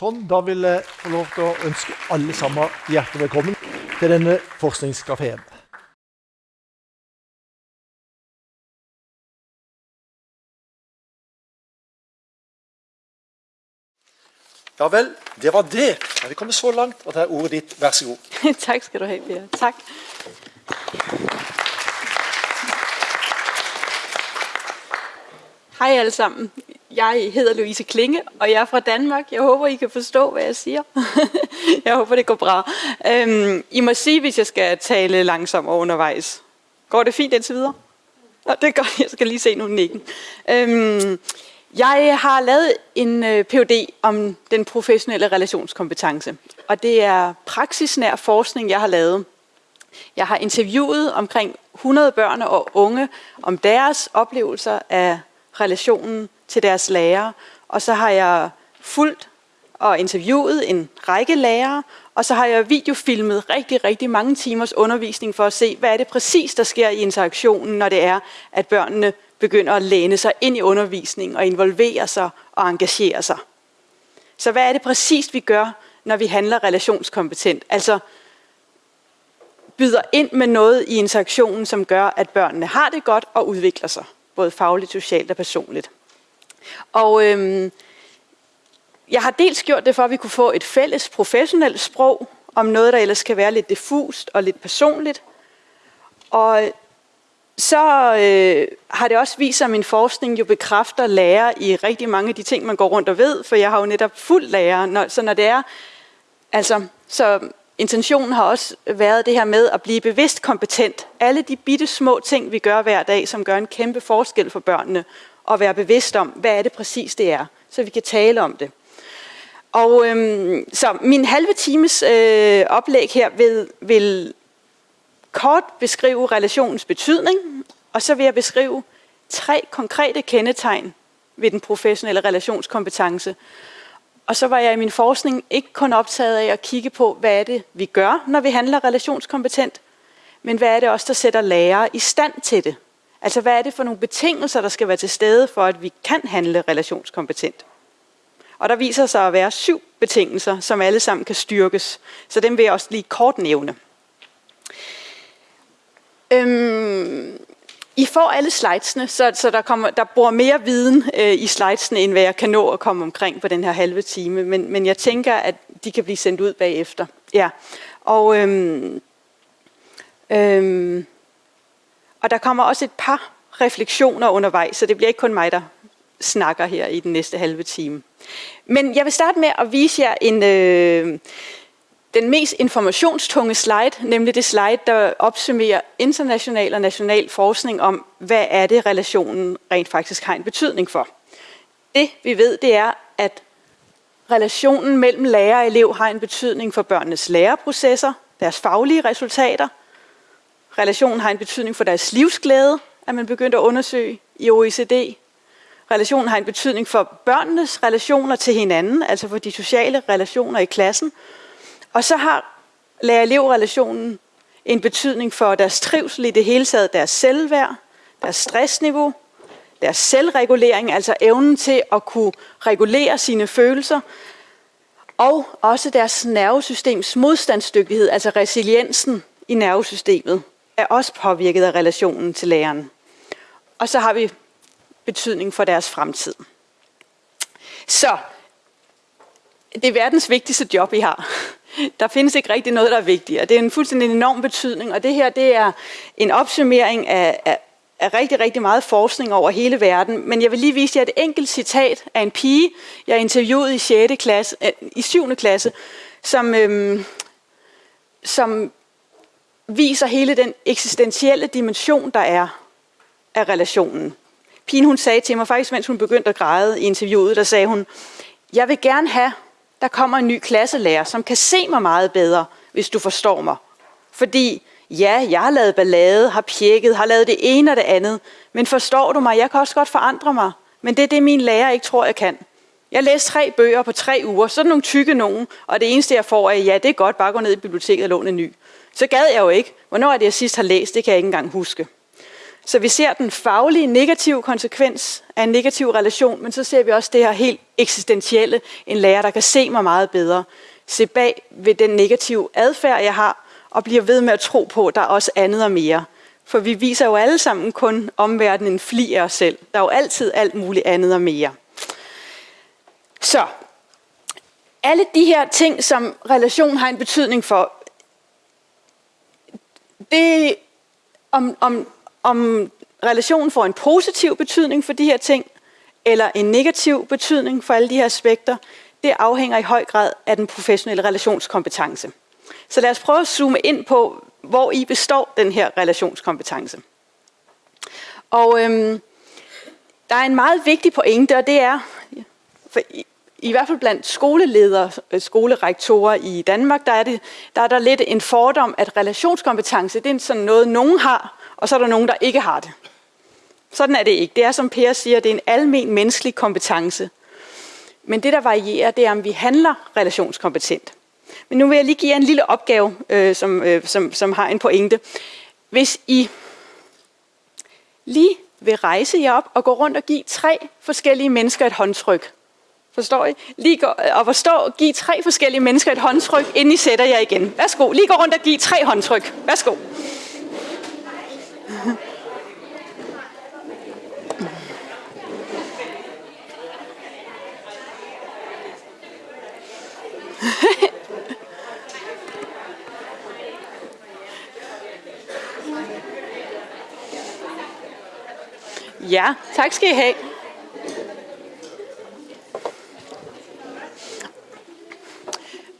Sånn, da vil jeg få lov til å ønske alle sammen hjertelig velkommen til denne forskningskafeen. Ja vel, det var det. Ja, vi kommer så langt, og det er ordet ditt. Vær så god. tak skal du have, Pia. Tak. Hej alle sammen. Jeg hedder Louise Klinge, og jeg er fra Danmark. Jeg håber, I kan forstå, hvad jeg siger. jeg håber, det går bra. Øhm, I må sige, hvis jeg skal tale langsomt undervejs. Går det fint indtil videre? Nå, det er godt. Jeg skal lige se nogle nikken. Øhm, jeg har lavet en øh, Ph.D. om den professionelle relationskompetence, og det er praksisnær forskning, jeg har lavet. Jeg har interviewet omkring 100 børn og unge om deres oplevelser af relationen til deres lærere, og så har jeg fulgt og interviewet en række lærere, og så har jeg videofilmet rigtig, rigtig mange timers undervisning for at se, hvad er det præcis, der sker i interaktionen, når det er, at børnene begynder at læne sig ind i undervisningen og involvere sig og engagere sig. Så hvad er det præcis, vi gør, når vi handler relationskompetent? Altså byder ind med noget i interaktionen, som gør, at børnene har det godt og udvikler sig, både fagligt, socialt og personligt. Og øhm, jeg har dels gjort det for, at vi kunne få et fælles professionelt sprog om noget, der ellers kan være lidt diffust og lidt personligt. Og så øh, har det også vist sig, at min forskning jo bekræfter lærer i rigtig mange af de ting, man går rundt og ved, for jeg har jo netop fuld lærer. Når, så når det er, altså, så intentionen har også været det her med at blive bevidst kompetent. Alle de bitte små ting, vi gør hver dag, som gør en kæmpe forskel for børnene, og være bevidst om, hvad er det præcis det er, så vi kan tale om det. Og øhm, så min halve times øh, oplæg her vil, vil kort beskrive relationens betydning, og så vil jeg beskrive tre konkrete kendetegn ved den professionelle relationskompetence. Og så var jeg i min forskning ikke kun optaget af at kigge på, hvad er det, vi gør, når vi handler relationskompetent, men hvad er det også, der sætter lærere i stand til det? Altså, hvad er det for nogle betingelser, der skal være til stede for, at vi kan handle relationskompetent? Og der viser sig at være syv betingelser, som alle sammen kan styrkes. Så dem vil jeg også lige kort nævne. Øhm, I får alle slidesene, så, så der, kommer, der bor mere viden øh, i slidesene, end hvad jeg kan nå at komme omkring på den her halve time. Men, men jeg tænker, at de kan blive sendt ud bagefter. Ja. Og, øhm, øhm, og der kommer også et par refleksioner undervejs, så det bliver ikke kun mig, der snakker her i den næste halve time. Men jeg vil starte med at vise jer en... Øh, den mest informationstunge slide, nemlig det slide, der opsummerer international og national forskning om, hvad er det, relationen rent faktisk har en betydning for. Det vi ved, det er, at relationen mellem lærer og elev har en betydning for børnenes læreprocesser, deres faglige resultater. Relationen har en betydning for deres livsglæde, at man begyndte at undersøge i OECD. Relationen har en betydning for børnenes relationer til hinanden, altså for de sociale relationer i klassen, og så har lærer-elev-relationen en betydning for deres trivsel i det hele taget, deres selvværd, deres stressniveau, deres selvregulering, altså evnen til at kunne regulere sine følelser, og også deres nervesystems modstandsdygtighed, altså resiliensen i nervesystemet, er også påvirket af relationen til læreren. Og så har vi betydning for deres fremtid. Så det er verdens vigtigste job, I har. Der findes ikke rigtig noget, der er vigtigere. Det er en fuldstændig enorm betydning, og det her det er en opsummering af, af, af rigtig, rigtig meget forskning over hele verden. Men jeg vil lige vise jer et enkelt citat af en pige, jeg interviewede i 6. klasse, øh, i 7. klasse, som, øhm, som viser hele den eksistentielle dimension, der er af relationen. Pigen hun sagde til mig, faktisk mens hun begyndte at græde i interviewet, der sagde hun, jeg vil gerne have der kommer en ny klasselærer, som kan se mig meget bedre, hvis du forstår mig. Fordi ja, jeg har lavet ballade, har pjekket, har lavet det ene og det andet, men forstår du mig, jeg kan også godt forandre mig. Men det er det, min lærer ikke tror, jeg kan. Jeg læste tre bøger på tre uger, sådan nogle tykke nogen, og det eneste, jeg får er, ja, det er godt, bare gå ned i biblioteket og låne en ny. Så gad jeg jo ikke. Hvornår er det, jeg sidst har læst? Det kan jeg ikke engang huske. Så vi ser den faglige negative konsekvens af en negativ relation, men så ser vi også det her helt eksistentielle, en lærer, der kan se mig meget bedre, se bag ved den negative adfærd, jeg har, og bliver ved med at tro på, at der er også andet og mere. For vi viser jo alle sammen kun omverdenen en fli af os selv. Der er jo altid alt muligt andet og mere. Så, alle de her ting, som relation har en betydning for, det om, om, om relationen får en positiv betydning for de her ting, eller en negativ betydning for alle de her aspekter, det afhænger i høj grad af den professionelle relationskompetence. Så lad os prøve at zoome ind på, hvor i består den her relationskompetence. Og øhm, der er en meget vigtig pointe, og det er, for i, i hvert fald blandt skoleledere, øh, skolerektorer i Danmark, der er, det, der er der lidt en fordom, at relationskompetence, det er sådan noget, nogen har, og så er der nogen, der ikke har det. Sådan er det ikke. Det er, som Per siger, det er en almen menneskelig kompetence. Men det, der varierer, det er, om vi handler relationskompetent. Men nu vil jeg lige give jer en lille opgave, øh, som, øh, som, som har en pointe. Hvis I lige vil rejse jer op og gå rundt og give tre forskellige mennesker et håndtryk. Forstår I? Lige gå, øh, og forstå, giv tre forskellige mennesker et håndtryk, inden I sætter jer igen. Værsgo, lige gå rundt og giv tre håndtryk. Værsgo. Ja, tak skal I have.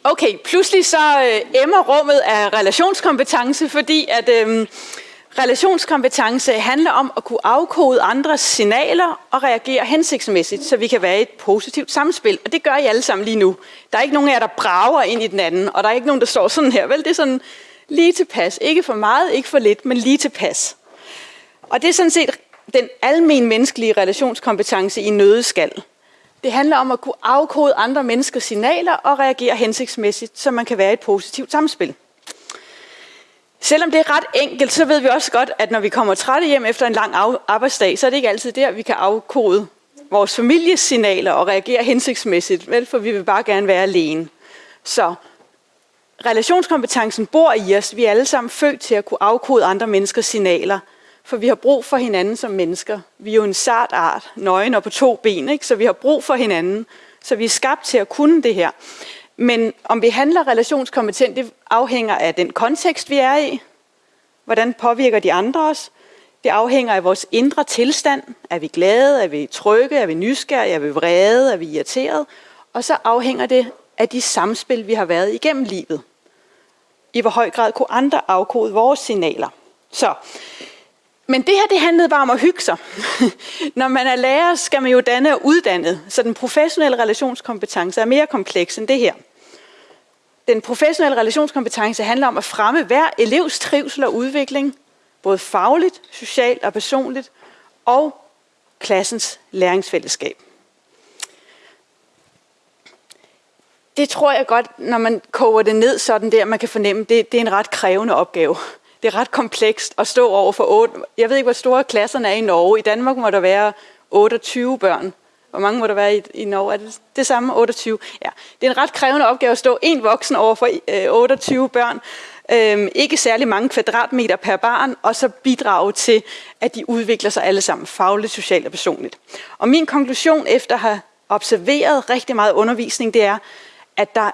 Okay, pludselig så øh, emmer rummet af relationskompetence, fordi at øh, relationskompetence handler om at kunne afkode andres signaler og reagere hensigtsmæssigt, så vi kan være i et positivt samspil. Og det gør I alle sammen lige nu. Der er ikke nogen af jer, der brager ind i den anden, og der er ikke nogen, der står sådan her. Vel, det er sådan lige tilpas. Ikke for meget, ikke for lidt, men lige tilpas. Og det er sådan set den almen menneskelige relationskompetence i nødeskal. Det handler om at kunne afkode andre menneskers signaler og reagere hensigtsmæssigt, så man kan være i et positivt samspil. Selvom det er ret enkelt, så ved vi også godt, at når vi kommer trætte hjem efter en lang arbejdsdag, så er det ikke altid der, vi kan afkode vores families signaler og reagere hensigtsmæssigt, vel, for vi vil bare gerne være alene. Så relationskompetencen bor i os. Vi er alle sammen født til at kunne afkode andre menneskers signaler, for vi har brug for hinanden som mennesker. Vi er jo en sart art, nøgen og på to ben, ikke? så vi har brug for hinanden. Så vi er skabt til at kunne det her. Men om vi handler relationskompetent, det afhænger af den kontekst, vi er i. Hvordan påvirker de andre os? Det afhænger af vores indre tilstand. Er vi glade? Er vi trygge? Er vi nysgerrige? Er vi vrede? Er vi irriteret? Og så afhænger det af de samspil, vi har været igennem livet. I hvor høj grad kunne andre afkode vores signaler. Så men det her, det handlede bare om at hygge sig. Når man er lærer, skal man jo danne og uddanne, så den professionelle relationskompetence er mere kompleks end det her. Den professionelle relationskompetence handler om at fremme hver elevs trivsel og udvikling, både fagligt, socialt og personligt, og klassens læringsfællesskab. Det tror jeg godt, når man koger det ned sådan der, man kan fornemme, det, det er en ret krævende opgave det er ret komplekst at stå over for 8. Jeg ved ikke, hvor store klasserne er i Norge. I Danmark må der være 28 børn. Hvor mange må der være i, i Norge? Er det det samme? 28? Ja. Det er en ret krævende opgave at stå en voksen over for øh, 28 børn. Øhm, ikke særlig mange kvadratmeter per barn, og så bidrage til, at de udvikler sig alle sammen fagligt, socialt og personligt. Og min konklusion efter at have observeret rigtig meget undervisning, det er, at der er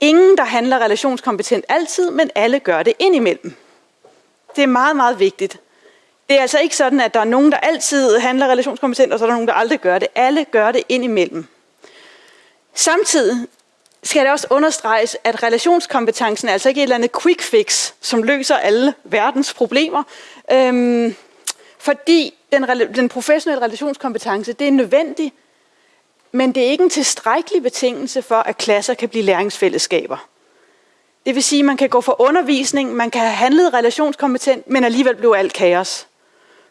ingen, der handler relationskompetent altid, men alle gør det indimellem. Det er meget, meget vigtigt. Det er altså ikke sådan, at der er nogen, der altid handler relationskompetent, og så er der nogen, der aldrig gør det. Alle gør det indimellem. Samtidig skal det også understreges, at relationskompetencen er altså ikke et eller andet quick fix, som løser alle verdens problemer. Øhm, fordi den, den professionelle relationskompetence, det er nødvendigt, men det er ikke en tilstrækkelig betingelse for, at klasser kan blive læringsfællesskaber. Det vil sige, at man kan gå for undervisning, man kan have handlet relationskompetent, men alligevel blev alt kaos.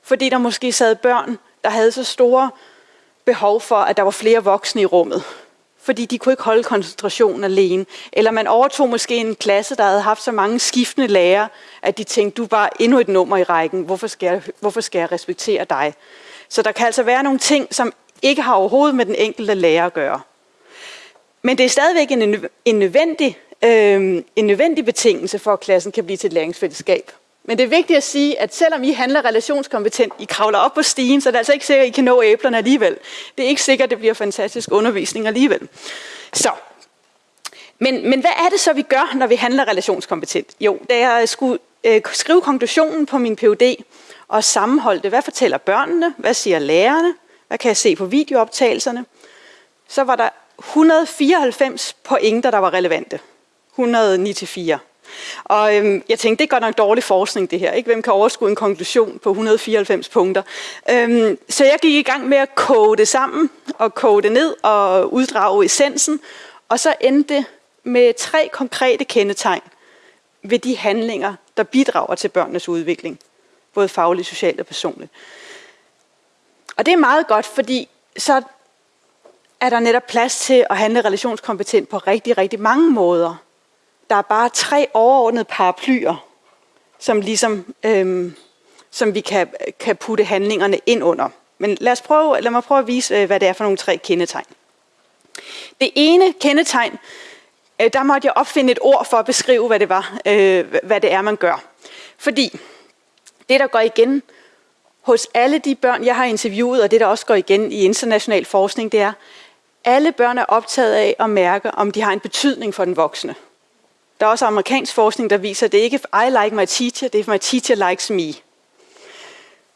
Fordi der måske sad børn, der havde så store behov for, at der var flere voksne i rummet. fordi de kunne ikke holde koncentrationen alene. Eller man overtog måske en klasse, der havde haft så mange skiftende lærere, at de tænkte, du er bare endnu et nummer i rækken, hvorfor skal jeg, hvorfor skal jeg respektere dig? Så der kan altså være nogle ting, som ikke har overhovedet med den enkelte lærer at gøre. Men det er stadigvæk en, en, nødvendig, øh, en nødvendig betingelse for, at klassen kan blive til et læringsfællesskab. Men det er vigtigt at sige, at selvom I handler relationskompetent, I kravler op på stigen, så er det altså ikke sikkert, at I kan nå æblerne alligevel. Det er ikke sikkert, at det bliver fantastisk undervisning alligevel. Så, men, men hvad er det så, vi gør, når vi handler relationskompetent? Jo, da jeg skulle øh, skrive konklusionen på min PhD og sammenholde det, hvad fortæller børnene, hvad siger lærerne, hvad kan jeg se på videooptagelserne, så var der 194 pointer, der var relevante. 109-4. Og øhm, jeg tænkte, det er godt nok dårlig forskning det her. Ikke? Hvem kan overskue en konklusion på 194 punkter? Øhm, så jeg gik i gang med at koge det sammen, og koge det ned og uddrage essensen. Og så endte det med tre konkrete kendetegn ved de handlinger, der bidrager til børnenes udvikling. Både fagligt, socialt og personligt. Og det er meget godt, fordi så er der netop plads til at handle relationskompetent på rigtig, rigtig mange måder der er bare tre overordnede paraplyer, som, ligesom, øhm, som vi kan, kan putte handlingerne ind under. Men lad, os prøve, lad mig prøve at vise, øh, hvad det er for nogle tre kendetegn. Det ene kendetegn, øh, der måtte jeg opfinde et ord for at beskrive, hvad det, var, øh, hvad det er, man gør. Fordi det, der går igen hos alle de børn, jeg har interviewet, og det, der også går igen i international forskning, det er, alle børn er optaget af at mærke, om de har en betydning for den voksne. Der er også amerikansk forskning, der viser, at det ikke er I like my teacher, det er my teacher likes me.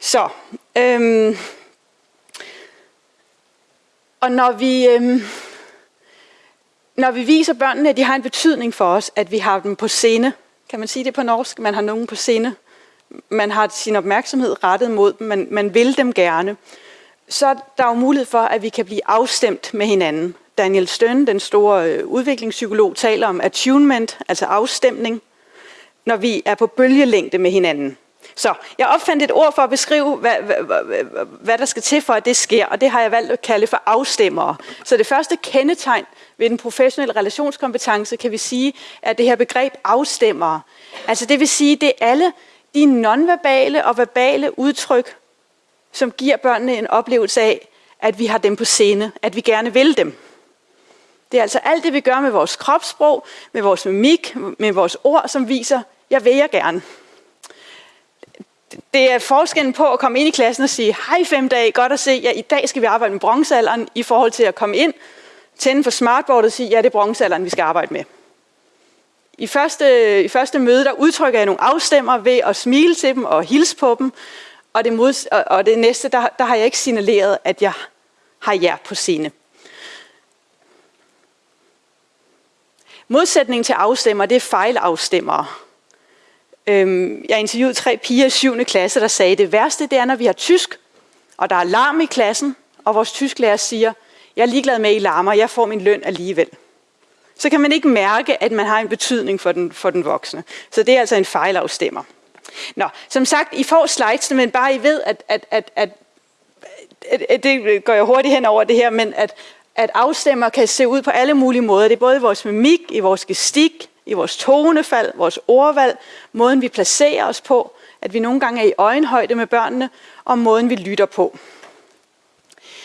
Så, øhm, og når vi, øhm, når vi viser børnene, at de har en betydning for os, at vi har dem på scene, kan man sige det på norsk, man har nogen på scene, man har sin opmærksomhed rettet mod dem, man, man vil dem gerne, så er der jo mulighed for, at vi kan blive afstemt med hinanden. Daniel Stern, den store øh, udviklingspsykolog, taler om attunement, altså afstemning, når vi er på bølgelængde med hinanden. Så jeg opfandt et ord for at beskrive, hvad, hvad, hvad, hvad der skal til for, at det sker, og det har jeg valgt at kalde for afstemmere. Så det første kendetegn ved den professionelle relationskompetence, kan vi sige, er det her begreb afstemmere. Altså det vil sige, det er alle de nonverbale og verbale udtryk, som giver børnene en oplevelse af, at vi har dem på scene, at vi gerne vil dem. Det er altså alt det, vi gør med vores kropssprog, med vores mimik, med vores ord, som viser, jeg vil jeg gerne. Det er forskellen på at komme ind i klassen og sige, hej fem dage, godt at se, ja, i dag skal vi arbejde med bronzealderen, i forhold til at komme ind, tænde for smartboardet og sige, ja, det er bronzealderen, vi skal arbejde med. I første, I første møde, der udtrykker jeg nogle afstemmer ved at smile til dem og hilse på dem, og det, mod, og det næste, der, der har jeg ikke signaleret, at jeg har jer på scene. Modsætningen til afstemmer, det er fejlafstemmer. Øhm, jeg interviewede tre piger i 7. klasse, der sagde, at det værste det er, når vi har tysk, og der er larm i klassen, og vores tysklærer siger, jeg er ligeglad med, at I larmer, jeg får min løn alligevel. Så kan man ikke mærke, at man har en betydning for den, for den voksne. Så det er altså en fejlafstemmer. Nå, som sagt, I får slides, men bare I ved, at, at, at, at, at det går jeg hurtigt hen over det her, men at at afstemmer kan se ud på alle mulige måder. Det er både i vores mimik, i vores gestik, i vores tonefald, vores ordvalg, måden vi placerer os på, at vi nogle gange er i øjenhøjde med børnene, og måden vi lytter på.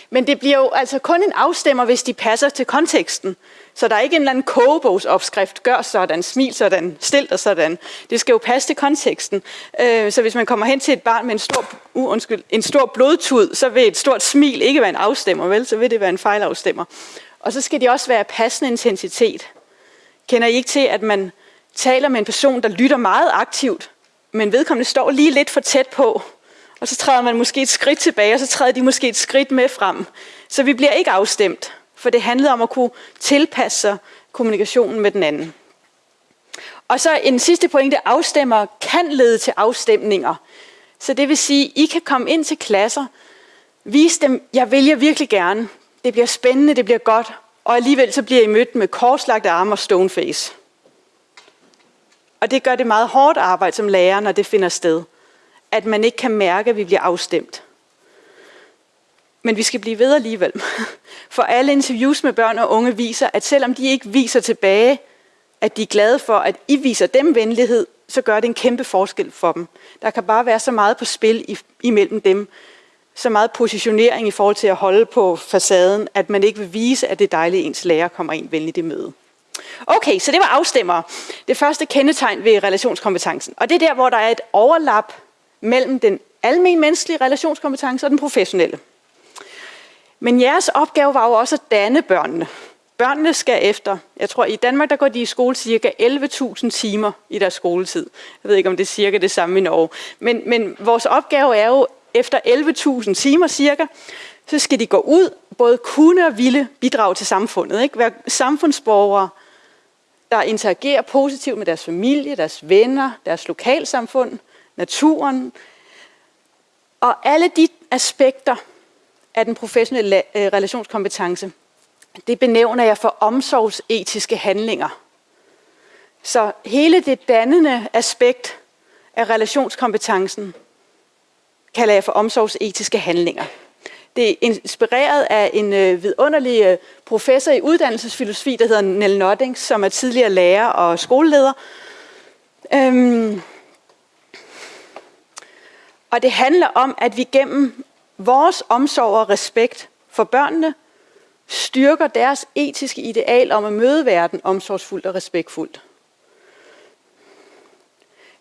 Men det bliver jo altså kun en afstemmer, hvis de passer til konteksten. Så der er ikke en eller anden kogebogsopskrift, gør sådan, smil sådan, stil dig sådan. Det skal jo passe til konteksten. Øh, så hvis man kommer hen til et barn med en stor, uh, undskyld, en stor blodtud, så vil et stort smil ikke være en afstemmer, vel? Så vil det være en fejlafstemmer. Og så skal de også være passende intensitet. Kender I ikke til, at man taler med en person, der lytter meget aktivt, men vedkommende står lige lidt for tæt på, og så træder man måske et skridt tilbage, og så træder de måske et skridt med frem. Så vi bliver ikke afstemt for det handlede om at kunne tilpasse sig kommunikationen med den anden. Og så en sidste pointe, afstemmer kan lede til afstemninger. Så det vil sige, I kan komme ind til klasser, vise dem, jeg vælger virkelig gerne. Det bliver spændende, det bliver godt, og alligevel så bliver I mødt med korslagte arme og stoneface. Og det gør det meget hårdt arbejde som lærer, når det finder sted. At man ikke kan mærke, at vi bliver afstemt. Men vi skal blive ved alligevel. For alle interviews med børn og unge viser, at selvom de ikke viser tilbage, at de er glade for, at I viser dem venlighed, så gør det en kæmpe forskel for dem. Der kan bare være så meget på spil imellem dem, så meget positionering i forhold til at holde på facaden, at man ikke vil vise, at det er dejligt, at ens lærer kommer ind venligt i møde. Okay, så det var afstemmer. Det første kendetegn ved relationskompetencen. Og det er der, hvor der er et overlap mellem den almen menneskelige relationskompetence og den professionelle. Men jeres opgave var jo også at danne børnene. Børnene skal efter, jeg tror i Danmark, der går de i skole cirka 11.000 timer i deres skoletid. Jeg ved ikke, om det er cirka det samme i Norge. Men, men vores opgave er jo, efter 11.000 timer cirka, så skal de gå ud, både kunne og ville bidrage til samfundet. Ikke? Være samfundsborgere, der interagerer positivt med deres familie, deres venner, deres lokalsamfund, naturen. Og alle de aspekter af den professionelle øh, relationskompetence, det benævner jeg for omsorgsetiske handlinger. Så hele det dannende aspekt af relationskompetencen kalder jeg for omsorgsetiske handlinger. Det er inspireret af en øh, vidunderlig øh, professor i uddannelsesfilosofi, der hedder Nell Nodding, som er tidligere lærer og skoleleder. Øhm, og det handler om, at vi gennem vores omsorg og respekt for børnene styrker deres etiske ideal om at møde verden omsorgsfuldt og respektfuldt.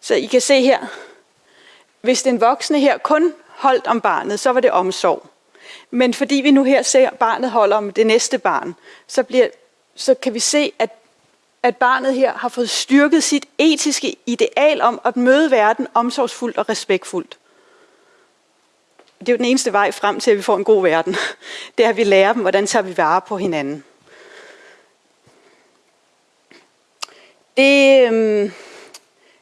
Så I kan se her, hvis den voksne her kun holdt om barnet, så var det omsorg. Men fordi vi nu her ser, at barnet holder om det næste barn, så, bliver, så kan vi se, at, at barnet her har fået styrket sit etiske ideal om at møde verden omsorgsfuldt og respektfuldt. Det er jo den eneste vej frem til, at vi får en god verden. Det er, at vi lærer dem, hvordan tager vi vare på hinanden. Det, øhm,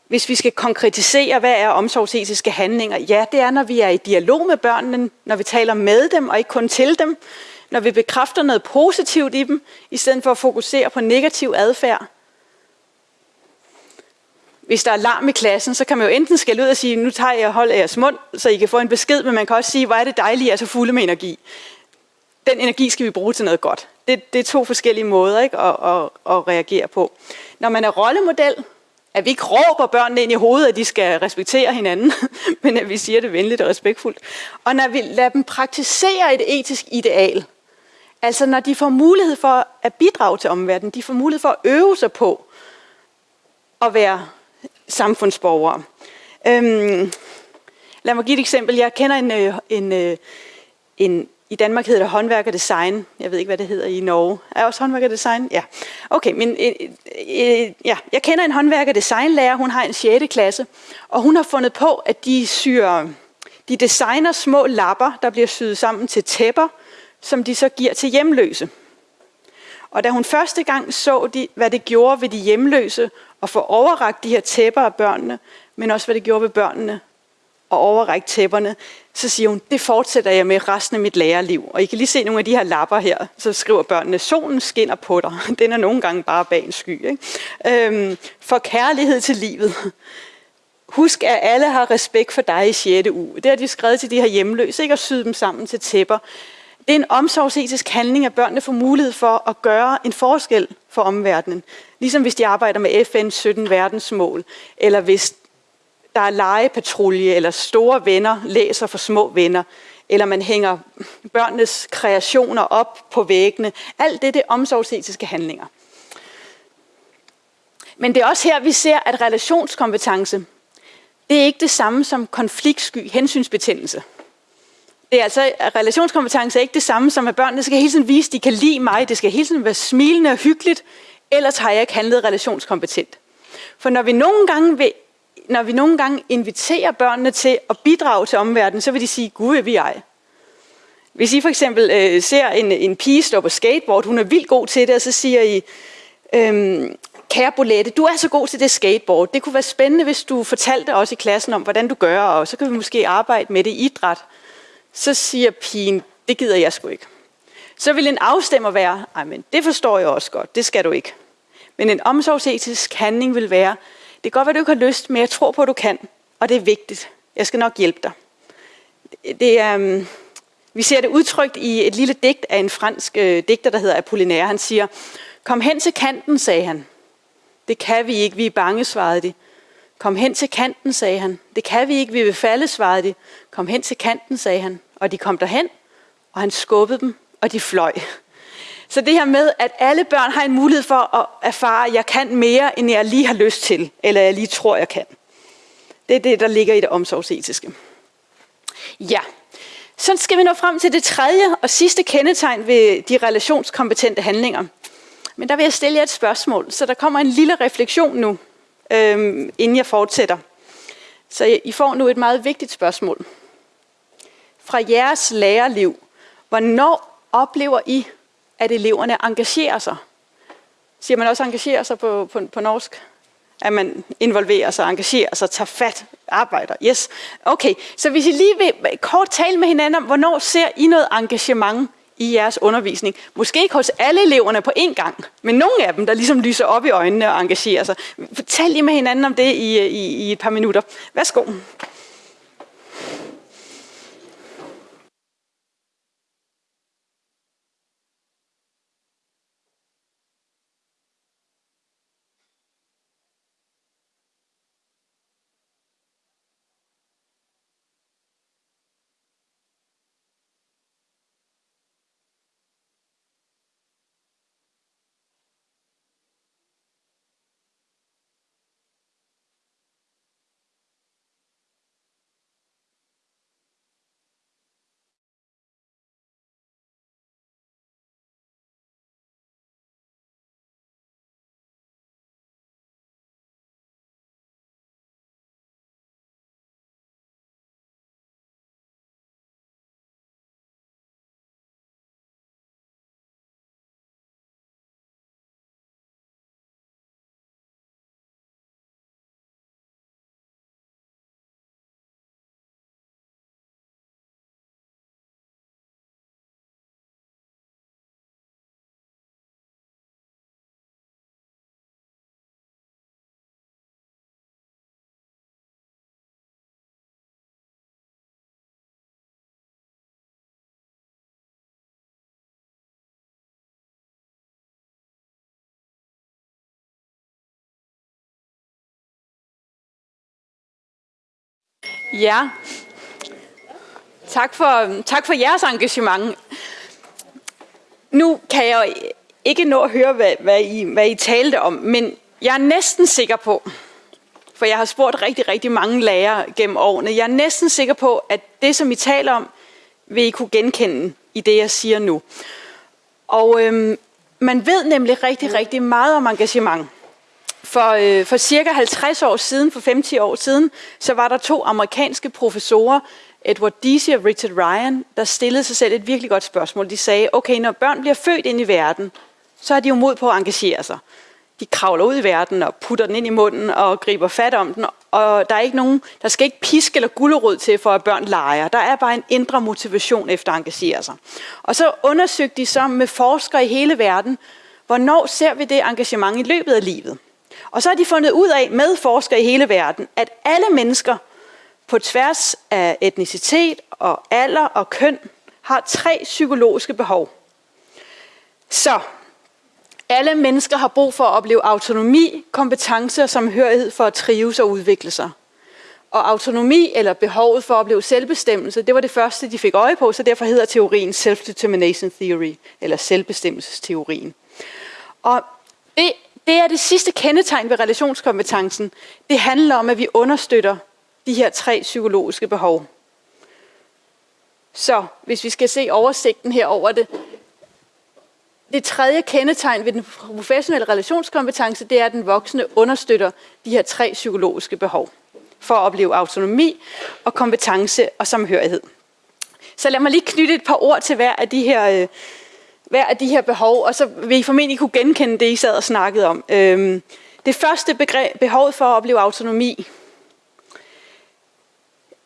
hvis vi skal konkretisere, hvad er omsorgsetiske handlinger? Ja, det er, når vi er i dialog med børnene, når vi taler med dem og ikke kun til dem, når vi bekræfter noget positivt i dem, i stedet for at fokusere på negativ adfærd. Hvis der er larm i klassen, så kan man jo enten skælde ud og sige, nu tager jeg hold af jeres mund, så I kan få en besked, men man kan også sige, hvor er det dejligt, at I er så fulde med energi. Den energi skal vi bruge til noget godt. Det, det er to forskellige måder ikke, at, at, at reagere på. Når man er rollemodel, at vi ikke råber børnene ind i hovedet, at de skal respektere hinanden, men at vi siger det venligt og respektfuldt. Og når vi lader dem praktisere et etisk ideal, altså når de får mulighed for at bidrage til omverdenen, de får mulighed for at øve sig på at være samfundsborgere. Øhm, lad mig give et eksempel. Jeg kender en, øh, en, øh, en i Danmark hedder det håndværk og design. Jeg ved ikke, hvad det hedder i Norge. Er også håndværk og design? Ja. Okay, men øh, øh, øh ja, jeg kender en håndværk og designlærer. Hun har en 6. klasse, og hun har fundet på, at de syr, de designer små lapper, der bliver syet sammen til tæpper, som de så giver til hjemløse. Og da hun første gang så, de, hvad det gjorde ved de hjemløse, at få overragt de her tæpper af børnene, men også hvad det gjorde ved børnene, og overrække tæpperne, så siger hun, det fortsætter jeg med resten af mit lærerliv. Og I kan lige se nogle af de her lapper her, så skriver børnene, solen skinner på dig. Den er nogle gange bare bag en sky. Ikke? Øhm, for kærlighed til livet. Husk, at alle har respekt for dig i 6. uge. Det har de skrevet til de her hjemløse, ikke at syde dem sammen til tæpper. Det er en omsorgsetisk handling, at børnene får mulighed for at gøre en forskel for omverdenen. Ligesom hvis de arbejder med FN's 17 verdensmål, eller hvis der er legepatrulje, eller store venner læser for små venner, eller man hænger børnenes kreationer op på væggene. Alt det, det er omsorgsetiske handlinger. Men det er også her, vi ser, at relationskompetence, det er ikke det samme som konfliktsky hensynsbetændelse. Det er altså, relationskompetence er ikke det samme som, at børnene skal hele tiden vise, at de kan lide mig, det skal hele tiden være smilende og hyggeligt, ellers har jeg ikke handlet relationskompetent. For når vi nogle gange vil når vi nogle gange inviterer børnene til at bidrage til omverdenen, så vil de sige, gud er vi ej. Hvis I for eksempel øh, ser en, en pige stå på skateboard, hun er vildt god til det, og så siger I, øhm, kære Bolette, du er så god til det skateboard. Det kunne være spændende, hvis du fortalte os i klassen om, hvordan du gør, og så kan vi måske arbejde med det i idræt. Så siger pigen, det gider jeg sgu ikke. Så vil en afstemmer være, ej, men det forstår jeg også godt, det skal du ikke. Men en omsorgsetisk handling vil være, det kan godt være, du ikke har lyst, men jeg tror på, at du kan. Og det er vigtigt. Jeg skal nok hjælpe dig. Det er, um, Vi ser det udtrykt i et lille digt af en fransk øh, digter, der hedder Apollinaire. Han siger, kom hen til kanten, sagde han. Det kan vi ikke, vi er bange, svarede de. Kom hen til kanten, sagde han. Det kan vi ikke, vi vil falde, svarede de. Kom hen til kanten, sagde han. Og de kom derhen, og han skubbede dem, og de fløj. Så det her med, at alle børn har en mulighed for at erfare, at jeg kan mere, end jeg lige har lyst til, eller jeg lige tror, jeg kan. Det er det, der ligger i det omsorgsetiske. Ja, så skal vi nå frem til det tredje og sidste kendetegn ved de relationskompetente handlinger. Men der vil jeg stille jer et spørgsmål, så der kommer en lille refleksion nu, øhm, inden jeg fortsætter. Så I får nu et meget vigtigt spørgsmål. Fra jeres lærerliv, hvornår oplever I, at eleverne engagerer sig? Siger man også engagerer sig på, på, på norsk? At man involverer sig, engagerer sig, tager fat, arbejder. Yes. Okay, så hvis I lige vil kort tale med hinanden om, hvornår ser I noget engagement i jeres undervisning. Måske ikke hos alle eleverne på én gang, men nogle af dem, der ligesom lyser op i øjnene og engagerer sig. Fortæl lige med hinanden om det i, i, i et par minutter. Værsgo. Ja, tak for, tak for jeres engagement. Nu kan jeg ikke nå at høre, hvad, hvad, I, hvad I talte om, men jeg er næsten sikker på, for jeg har spurgt rigtig, rigtig mange lærere gennem årene, jeg er næsten sikker på, at det, som I taler om, vil I kunne genkende i det, jeg siger nu. Og øhm, man ved nemlig rigtig, rigtig meget om engagement. For, øh, for cirka 50 år siden, for 50 år siden, så var der to amerikanske professorer, Edward Deasy og Richard Ryan, der stillede sig selv et virkelig godt spørgsmål. De sagde, okay, når børn bliver født ind i verden, så er de jo mod på at engagere sig. De kravler ud i verden og putter den ind i munden og griber fat om den, og der er ikke nogen, der skal ikke pisk eller gullerod til for, at børn leger. Der er bare en indre motivation efter at engagere sig. Og så undersøgte de så med forskere i hele verden, hvornår ser vi det engagement i løbet af livet. Og så har de fundet ud af med forskere i hele verden, at alle mennesker på tværs af etnicitet og alder og køn har tre psykologiske behov. Så alle mennesker har brug for at opleve autonomi, kompetence og samhørighed for at trives og udvikle sig. Og autonomi eller behovet for at opleve selvbestemmelse, det var det første, de fik øje på, så derfor hedder teorien Self-Determination Theory, eller selvbestemmelsesteorien. Og det det er det sidste kendetegn ved relationskompetencen. Det handler om, at vi understøtter de her tre psykologiske behov. Så hvis vi skal se oversigten her over det. Det tredje kendetegn ved den professionelle relationskompetence, det er, at den voksne understøtter de her tre psykologiske behov for at opleve autonomi og kompetence og samhørighed. Så lad mig lige knytte et par ord til hver af de her øh, hver af de her behov, og så vil I formentlig kunne genkende det, I sad og snakkede om. Øhm, det første begreb, behovet for at opleve autonomi.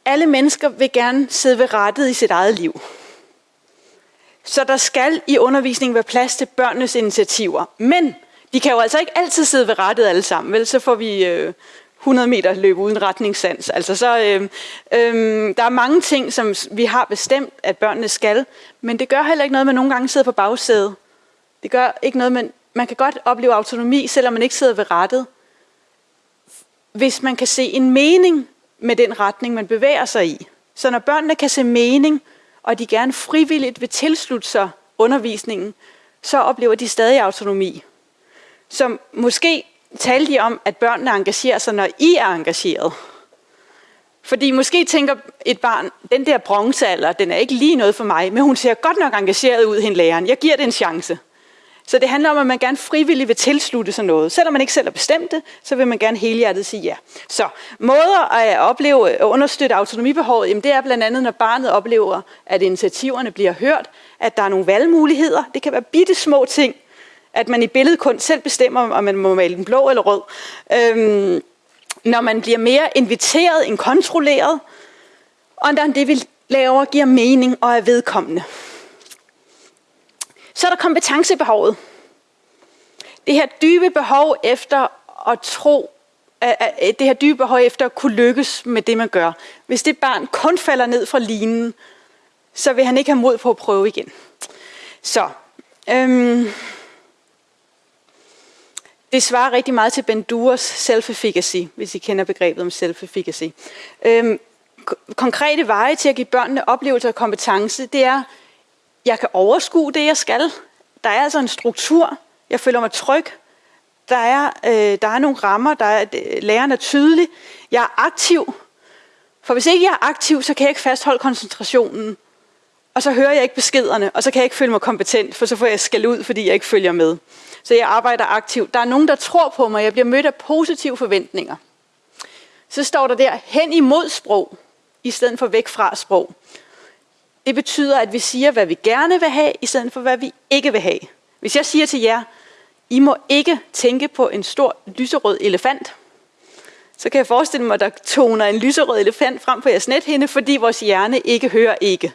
Alle mennesker vil gerne sidde ved rettet i sit eget liv. Så der skal i undervisningen være plads til børnenes initiativer. Men de kan jo altså ikke altid sidde ved rettet alle sammen, vel? Så får vi øh, 100 meter løb uden retningssans. Altså så, øh, øh, der er mange ting, som vi har bestemt, at børnene skal, men det gør heller ikke noget, at man nogle gange sidder på bagsædet. Det gør ikke noget, men man kan godt opleve autonomi, selvom man ikke sidder ved rettet. Hvis man kan se en mening med den retning, man bevæger sig i. Så når børnene kan se mening, og de gerne frivilligt vil tilslutte sig undervisningen, så oplever de stadig autonomi. Så måske talte de om, at børnene engagerer sig, når I er engageret. Fordi måske tænker et barn, den der bronzealder, den er ikke lige noget for mig, men hun ser godt nok engageret ud, hende læreren. Jeg giver det en chance. Så det handler om, at man gerne frivilligt vil tilslutte sig noget. Selvom man ikke selv har bestemt det, så vil man gerne helhjertet sige ja. Så måder at opleve og understøtte autonomibehovet, jamen det er blandt andet, når barnet oplever, at initiativerne bliver hørt, at der er nogle valgmuligheder. Det kan være bitte små ting, at man i billedkunst selv bestemmer, om man må male den blå eller rød. Øhm, når man bliver mere inviteret end kontrolleret, og når det, vi laver, giver mening og er vedkommende. Så er der kompetencebehovet. Det her dybe behov efter at tro, det her dybe behov efter at kunne lykkes med det, man gør. Hvis det barn kun falder ned fra linen, så vil han ikke have mod på at prøve igen. Så, øhm, det svarer rigtig meget til Benduras self-efficacy, hvis I kender begrebet om self-efficacy. Øhm, konkrete veje til at give børnene oplevelse og kompetence, det er, jeg kan overskue det, jeg skal. Der er altså en struktur. Jeg føler mig tryg. Der er, øh, der er nogle rammer. Der er, læreren er tydelig. Jeg er aktiv. For hvis ikke jeg er aktiv, så kan jeg ikke fastholde koncentrationen. Og så hører jeg ikke beskederne, og så kan jeg ikke føle mig kompetent, for så får jeg skæld ud, fordi jeg ikke følger med. Så jeg arbejder aktivt. Der er nogen, der tror på mig. Jeg bliver mødt af positive forventninger. Så står der der, hen imod sprog, i stedet for væk fra sprog. Det betyder, at vi siger, hvad vi gerne vil have, i stedet for, hvad vi ikke vil have. Hvis jeg siger til jer, I må ikke tænke på en stor lyserød elefant, så kan jeg forestille mig, at der toner en lyserød elefant frem på jeres nethinde, fordi vores hjerne ikke hører ikke.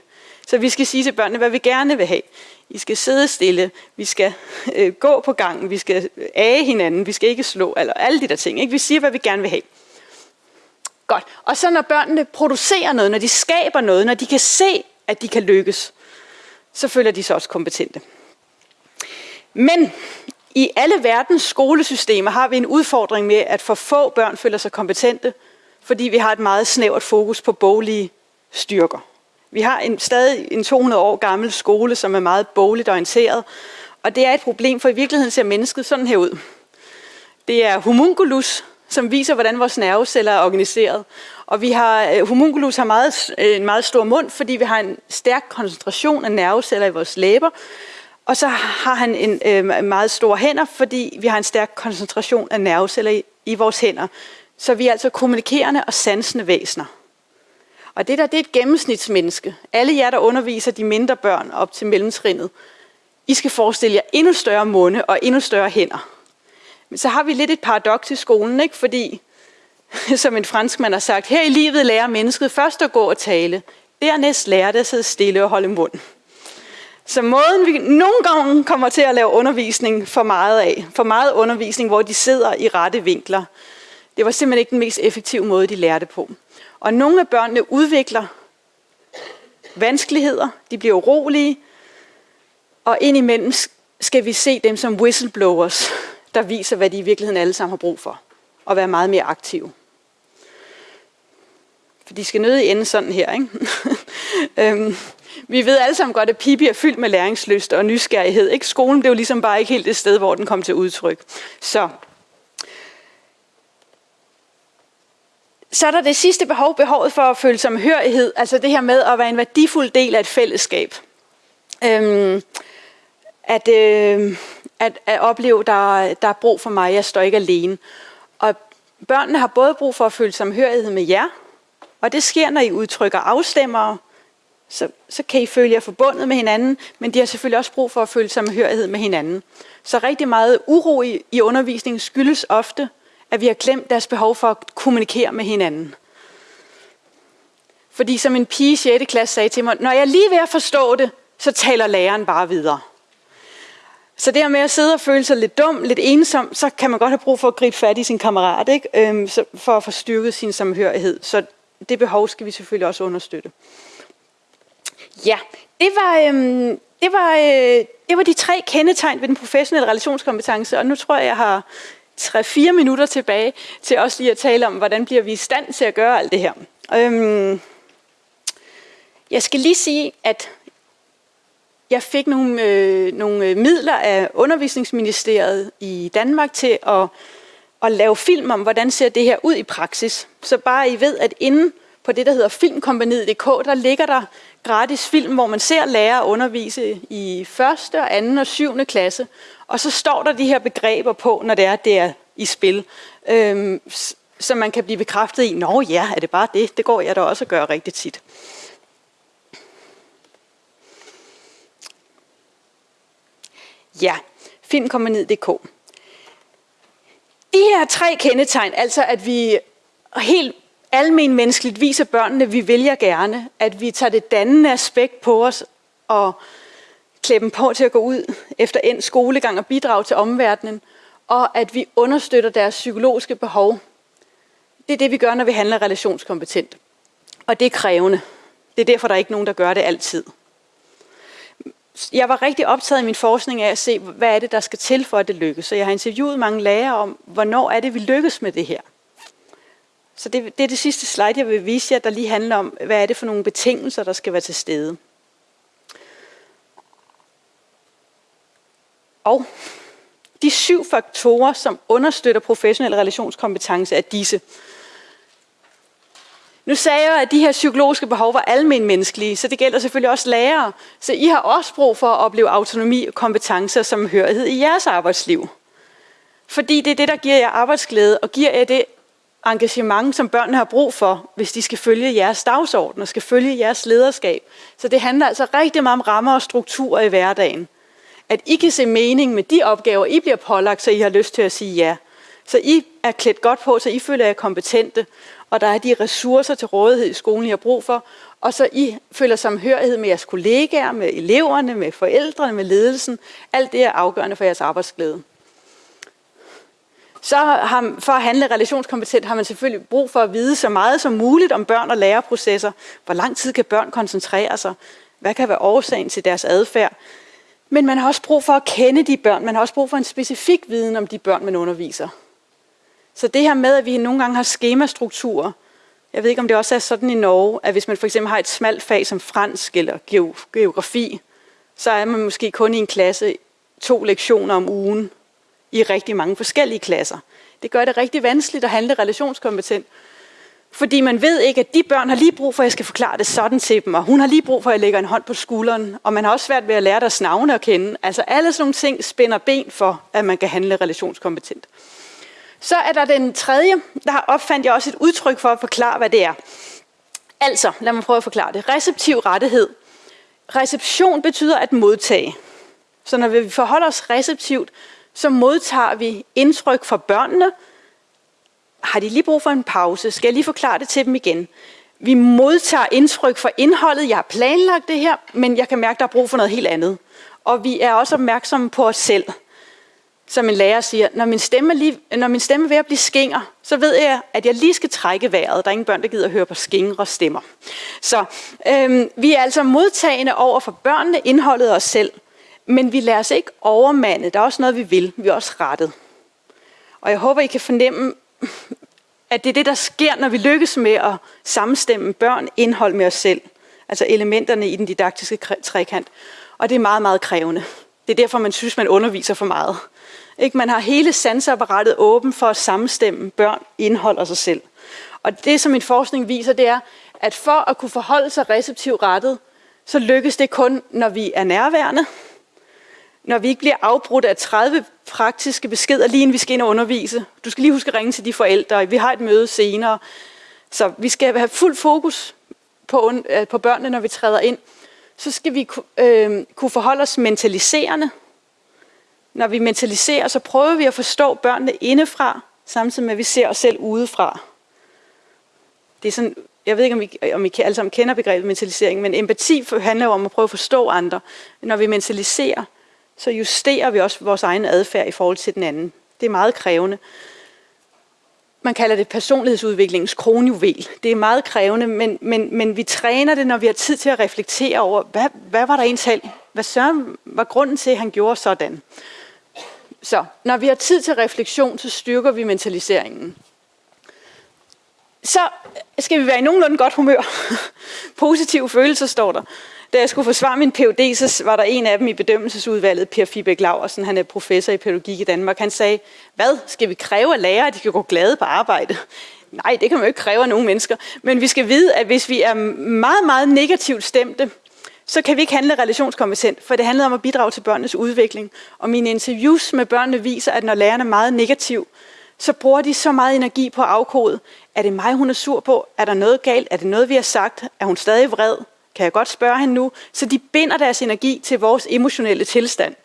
Så vi skal sige til børnene, hvad vi gerne vil have. I skal sidde stille, vi skal øh, gå på gangen, vi skal øh, age hinanden, vi skal ikke slå, eller alle de der ting. Ikke? Vi siger, hvad vi gerne vil have. Godt. Og så når børnene producerer noget, når de skaber noget, når de kan se, at de kan lykkes, så føler de sig også kompetente. Men i alle verdens skolesystemer har vi en udfordring med, at for få børn føler sig kompetente, fordi vi har et meget snævert fokus på boglige styrker. Vi har en, stadig en 200 år gammel skole, som er meget bogligt orienteret, og det er et problem, for i virkeligheden ser mennesket sådan her ud. Det er homunculus, som viser, hvordan vores nerveceller er organiseret. Og vi har, øh, homunculus har meget, øh, en meget stor mund, fordi vi har en stærk koncentration af nerveceller i vores læber. Og så har han en øh, meget stor hænder, fordi vi har en stærk koncentration af nerveceller i, i vores hænder. Så vi er altså kommunikerende og sansende væsener. Og det der, det er et gennemsnitsmenneske. Alle jer, der underviser de mindre børn op til mellemtrinnet, I skal forestille jer endnu større munde og endnu større hænder. Men så har vi lidt et paradoks i skolen, ikke? fordi, som en franskmand har sagt, her i livet lærer mennesket først at gå og tale, dernæst lærer det at sidde stille og holde mund. Så måden vi nogle gange kommer til at lave undervisning for meget af, for meget undervisning, hvor de sidder i rette vinkler, det var simpelthen ikke den mest effektive måde, de lærte på. Og nogle af børnene udvikler vanskeligheder, de bliver urolige, og indimellem skal vi se dem som whistleblowers, der viser, hvad de i virkeligheden alle sammen har brug for, og være meget mere aktive. For de skal nødig ende sådan her, ikke? øhm, vi ved alle sammen godt, at Pippi er fyldt med læringslyst og nysgerrighed. Ikke? Skolen blev ligesom bare ikke helt det sted, hvor den kom til udtryk. Så Så er der det sidste behov, behovet for at føle samhørighed, altså det her med at være en værdifuld del af et fællesskab. Øhm, at, øh, at, at opleve, der, der er brug for mig, jeg står ikke alene. Og børnene har både brug for at føle samhørighed med jer, og det sker, når I udtrykker afstemmer, så, så kan I føle jer forbundet med hinanden, men de har selvfølgelig også brug for at føle samhørighed med hinanden. Så rigtig meget uro i, i undervisningen skyldes ofte, at vi har glemt deres behov for at kommunikere med hinanden. Fordi som en pige i 6. klasse sagde til mig, når jeg lige ved at forstå det, så taler læreren bare videre. Så det her med at sidde og føle sig lidt dum, lidt ensom, så kan man godt have brug for at gribe fat i sin kammerat, ikke? Øhm, så for at få styrket sin samhørighed. Så det behov skal vi selvfølgelig også understøtte. Ja, det var, øhm, det var, øh, det var de tre kendetegn ved den professionelle relationskompetence, og nu tror jeg, jeg har 3-4 minutter tilbage til også lige at tale om, hvordan bliver vi i stand til at gøre alt det her. Øhm, jeg skal lige sige, at jeg fik nogle, øh, nogle øh, midler af undervisningsministeriet i Danmark til at, at lave film om, hvordan ser det her ud i praksis. Så bare I ved, at inden på det, der hedder filmkompaniet.dk, der ligger der gratis film, hvor man ser lærere undervise i første, og anden og syvende klasse. Og så står der de her begreber på, når det er, det er i spil. Øhm, så man kan blive bekræftet i, nå ja, er det bare det? Det går jeg da også at gøre rigtig tit. Ja, filmkompaniet.dk. De her tre kendetegn, altså at vi helt almen menneskeligt viser børnene, vi vælger gerne, at vi tager det dannende aspekt på os og klæde dem på til at gå ud efter en skolegang og bidrage til omverdenen, og at vi understøtter deres psykologiske behov. Det er det, vi gør, når vi handler relationskompetent. Og det er krævende. Det er derfor, der er ikke nogen, der gør det altid. Jeg var rigtig optaget i min forskning af at se, hvad er det, der skal til for, at det lykkes. Så jeg har interviewet mange lærere om, hvornår er det, vi lykkes med det her. Så det, det er det sidste slide, jeg vil vise jer, der lige handler om, hvad er det for nogle betingelser, der skal være til stede. Og de syv faktorer, som understøtter professionel relationskompetence, er disse. Nu sagde jeg, at de her psykologiske behov var almenmenneskelige, så det gælder selvfølgelig også lærere. Så I har også brug for at opleve autonomi og kompetencer som hørighed i jeres arbejdsliv. Fordi det er det, der giver jer arbejdsglæde og giver jer det engagement, som børnene har brug for, hvis de skal følge jeres dagsorden og skal følge jeres lederskab. Så det handler altså rigtig meget om rammer og strukturer i hverdagen. At I kan se mening med de opgaver, I bliver pålagt, så I har lyst til at sige ja. Så I er klædt godt på, så I føler jer kompetente, og der er de ressourcer til rådighed i skolen, I har brug for, og så I føler samhørighed med jeres kollegaer, med eleverne, med forældrene, med ledelsen. Alt det er afgørende for jeres arbejdsglæde. Så har, for at handle relationskompetent har man selvfølgelig brug for at vide så meget som muligt om børn og læreprocesser. Hvor lang tid kan børn koncentrere sig? Hvad kan være årsagen til deres adfærd? Men man har også brug for at kende de børn. Man har også brug for en specifik viden om de børn, man underviser. Så det her med, at vi nogle gange har skemastrukturer, jeg ved ikke, om det også er sådan i Norge, at hvis man for eksempel har et smalt fag som fransk eller geografi, så er man måske kun i en klasse to lektioner om ugen i rigtig mange forskellige klasser. Det gør det rigtig vanskeligt at handle relationskompetent, fordi man ved ikke, at de børn har lige brug for, at jeg skal forklare det sådan til dem, og hun har lige brug for, at jeg lægger en hånd på skulderen, og man har også svært ved at lære deres navne at kende. Altså alle sådan nogle ting spænder ben for, at man kan handle relationskompetent. Så er der den tredje, der opfandt jeg også et udtryk for at forklare, hvad det er. Altså, lad mig prøve at forklare det. Receptiv rettighed. Reception betyder at modtage. Så når vi forholder os receptivt, så modtager vi indtryk fra børnene. Har de lige brug for en pause? Skal jeg lige forklare det til dem igen? Vi modtager indtryk fra indholdet. Jeg har planlagt det her, men jeg kan mærke, at der er brug for noget helt andet. Og vi er også opmærksomme på os selv som en lærer siger, når min stemme, lige, når min stemme er ved at blive skinger, så ved jeg, at jeg lige skal trække vejret. Der er ingen børn, der gider at høre på skingre stemmer. Så øhm, vi er altså modtagende over for børnene, indholdet og os selv. Men vi lader os ikke overmande. Der er også noget, vi vil. Vi er også rettet. Og jeg håber, I kan fornemme, at det er det, der sker, når vi lykkes med at sammenstemme børn indhold med os selv. Altså elementerne i den didaktiske trekant. Og det er meget, meget krævende. Det er derfor, man synes, man underviser for meget. Ikke? Man har hele sanseapparatet åben for at sammenstemme børn, indhold og sig selv. Og det, som min forskning viser, det er, at for at kunne forholde sig receptivt rettet, så lykkes det kun, når vi er nærværende, når vi ikke bliver afbrudt af 30 praktiske beskeder, lige inden vi skal ind og undervise. Du skal lige huske at ringe til de forældre, vi har et møde senere. Så vi skal have fuld fokus på, øh, på børnene, når vi træder ind. Så skal vi øh, kunne forholde os mentaliserende, når vi mentaliserer, så prøver vi at forstå børnene indefra, samtidig med, at vi ser os selv udefra. Det er sådan, jeg ved ikke, om I, om I alle sammen kender begrebet mentalisering, men empati handler jo om at prøve at forstå andre. Når vi mentaliserer, så justerer vi også vores egen adfærd i forhold til den anden. Det er meget krævende. Man kalder det personlighedsudviklingens kronjuvel. Det er meget krævende, men, men, men vi træner det, når vi har tid til at reflektere over, hvad, hvad var der en selv? Hvad Søren var grunden til, at han gjorde sådan? Så når vi har tid til refleksion, så styrker vi mentaliseringen. Så skal vi være i nogenlunde godt humør. Positive følelser står der. Da jeg skulle forsvare min PhD, så var der en af dem i bedømmelsesudvalget, Per Fibæk Laversen, han er professor i pædagogik i Danmark. Han sagde, hvad, skal vi kræve af lærere, at de kan gå glade på arbejde? Nej, det kan man jo ikke kræve af nogen mennesker. Men vi skal vide, at hvis vi er meget, meget negativt stemte, så kan vi ikke handle relationskompetent, for det handler om at bidrage til børnenes udvikling. Og mine interviews med børnene viser, at når lærerne er meget negativ, så bruger de så meget energi på at afkode. Er det mig, hun er sur på? Er der noget galt? Er det noget, vi har sagt? Er hun stadig vred? Kan jeg godt spørge hende nu? Så de binder deres energi til vores emotionelle tilstand.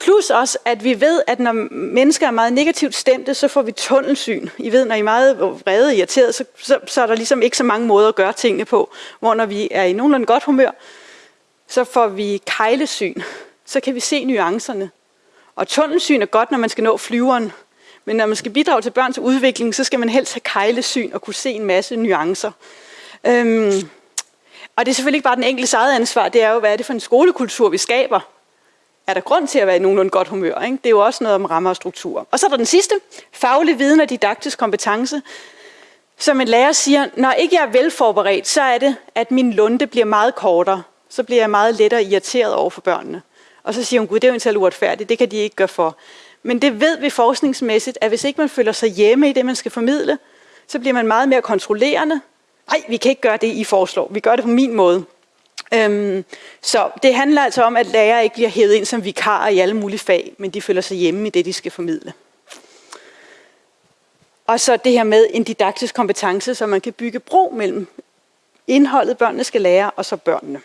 Plus også, at vi ved, at når mennesker er meget negativt stemte, så får vi tunnelsyn. I ved, når I er meget vrede og irriteret, så, så, så er der ligesom ikke så mange måder at gøre tingene på. Hvor når vi er i nogenlunde godt humør, så får vi kejlesyn. Så kan vi se nuancerne. Og tunnelsyn er godt, når man skal nå flyveren. Men når man skal bidrage til børns udvikling, så skal man helst have kejlesyn og kunne se en masse nuancer. Øhm, og det er selvfølgelig ikke bare den enkelte eget ansvar, det er jo, hvad er det for en skolekultur, vi skaber. Er der grund til at være i nogenlunde godt humør? Ikke? Det er jo også noget om rammer og struktur. Og så er der den sidste, faglig viden og didaktisk kompetence. Som en lærer siger, når ikke jeg er velforberedt, så er det, at min lunde bliver meget kortere. Så bliver jeg meget lettere irriteret over for børnene. Og så siger hun, gud, det er jo en uretfærdigt, det kan de ikke gøre for. Men det ved vi forskningsmæssigt, at hvis ikke man føler sig hjemme i det, man skal formidle, så bliver man meget mere kontrollerende, nej, vi kan ikke gøre det, I foreslår. Vi gør det på min måde. Øhm, så det handler altså om, at lærere ikke bliver hævet ind som vikarer i alle mulige fag, men de føler sig hjemme i det, de skal formidle. Og så det her med en didaktisk kompetence, så man kan bygge bro mellem indholdet, børnene skal lære, og så børnene.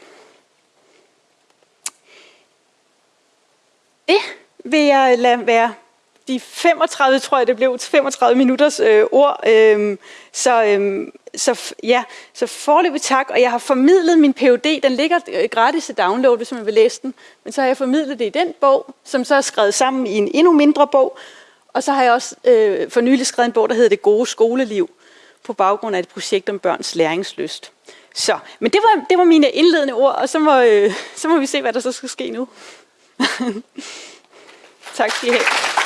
Det vil jeg lade være de 35, tror jeg det blev, 35 minutters øh, ord. Øh, så, øh, så ja, så forløbig tak, og jeg har formidlet min PhD, den ligger øh, gratis til download, hvis man vil læse den, men så har jeg formidlet det i den bog, som så er skrevet sammen i en endnu mindre bog, og så har jeg også øh, for nylig skrevet en bog, der hedder Det gode skoleliv, på baggrund af et projekt om børns læringslyst. Så, men det var, det var mine indledende ord, og så må, øh, så må vi se, hvad der så skal ske nu. tak skal I have.